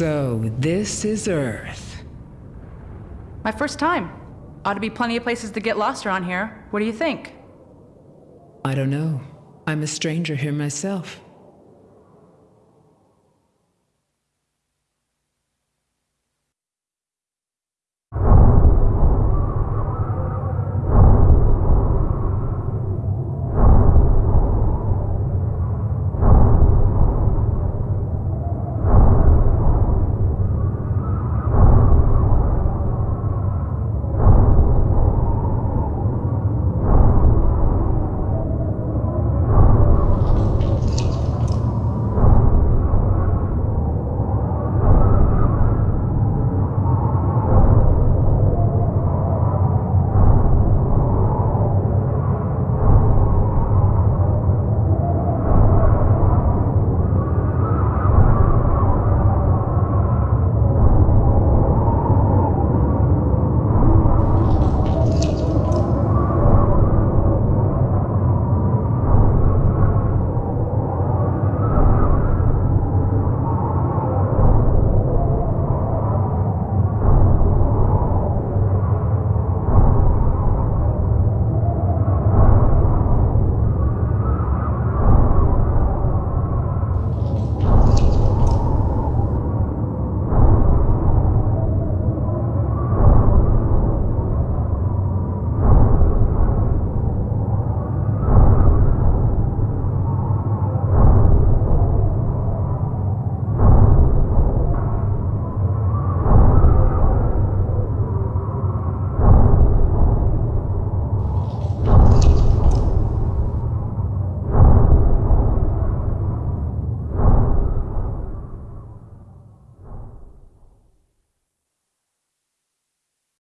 So, this is Earth. My first time. Ought to be plenty of places to get lost around here. What do you think? I don't know. I'm a stranger here myself.